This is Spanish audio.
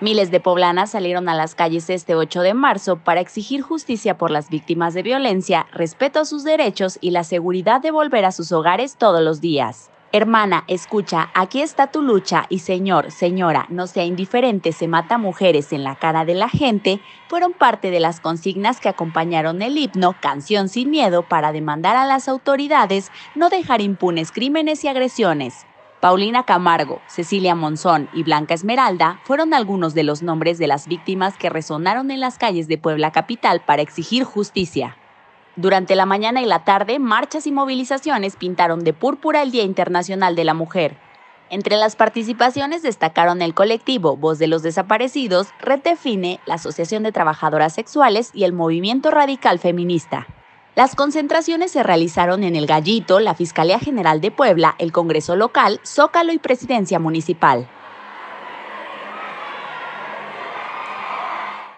Miles de poblanas salieron a las calles este 8 de marzo para exigir justicia por las víctimas de violencia, respeto a sus derechos y la seguridad de volver a sus hogares todos los días. Hermana, escucha, aquí está tu lucha y señor, señora, no sea indiferente, se mata mujeres en la cara de la gente, fueron parte de las consignas que acompañaron el himno Canción sin Miedo para demandar a las autoridades no dejar impunes crímenes y agresiones. Paulina Camargo, Cecilia Monzón y Blanca Esmeralda fueron algunos de los nombres de las víctimas que resonaron en las calles de Puebla Capital para exigir justicia. Durante la mañana y la tarde, marchas y movilizaciones pintaron de púrpura el Día Internacional de la Mujer. Entre las participaciones destacaron el colectivo Voz de los Desaparecidos, Retefine, la Asociación de Trabajadoras Sexuales y el Movimiento Radical Feminista. Las concentraciones se realizaron en El Gallito, la Fiscalía General de Puebla, el Congreso Local, Zócalo y Presidencia Municipal.